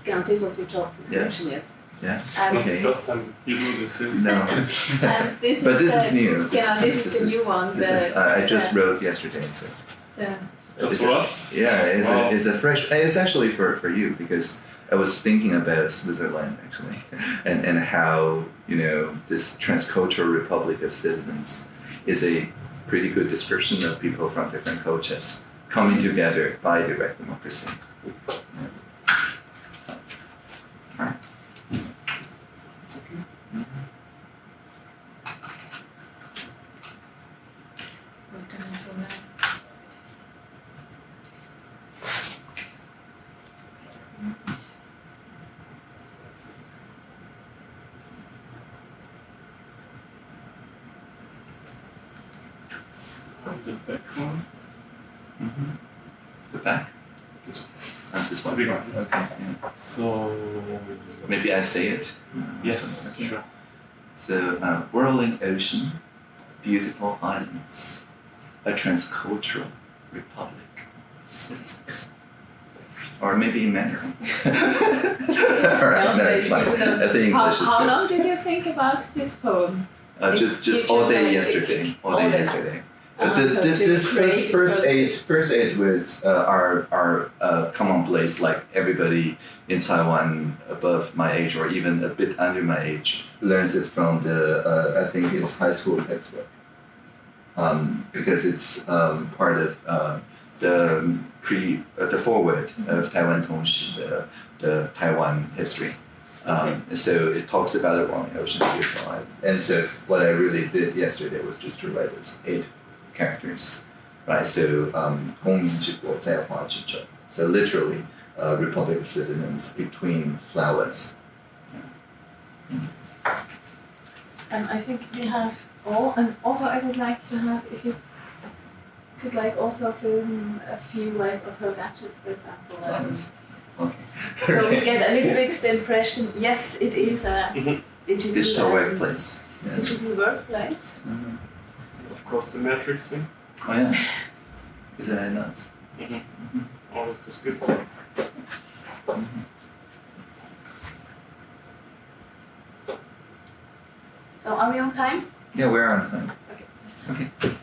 Genau, this was the job description, yes. Yeah? It's not the Okay. first time you do this. is it? No. And this but is this the, is new. This Yeah, is, this is the new one. This the, is, I I just the, wrote yesterday, so. the, Just for it- us. Yeah, it's, Wow. a, it's a fresh. It's actually for, for you because I was thinking about Switzerland actually, and and how you know this transcultural republic of citizens is a pretty good description of people from different cultures coming together by direct democracy. Yeah. Alright. It's okay. what do I do now? The back one. Mm-hmm. The back. This one. This one. Big one. Okay. Yeah. So. Maybe I say it. Uh, Yes, so- okay. sure. So, uh, whirling ocean, beautiful islands, a transcultural republic of citizens. Or maybe in Mandarin. Alright, no, it's fine. I think how, English is how good. long did you think about this poem? Uh, just just all day yesterday. All all day day. yesterday. Uh, the, so this first first eight first eight words uh, are are uh, commonplace. Like everybody in Taiwan above my age or even a bit under my age learns it from the uh, I think it's high school textbook. Um, because it's um, part of uh, the pre uh, the foreword of Taiwan Tongshi, the the Taiwan history. Um, so it talks about it on the ocean beautiful island. And so what I really did yesterday was just to write those eight characters, right? So um, 公民之国在华之中. So literally, uh, Republic of Citizens between flowers. And I think we have all, and also I would like to have, if you could like also film a few like of her gadgets, for example. Um, Flowers. Okay. so we get a little bit the impression, yes, it is a Mhm. digital, Digital um, workplace. Yeah. digital workplace. Mhm. Of across the matrix thing. Oh yeah. Is that nuts? Mm-hmm. Mm-hmm. Oh, this was. Mm-hmm. So are we on time? Yeah, we are on time. Okay. Okay.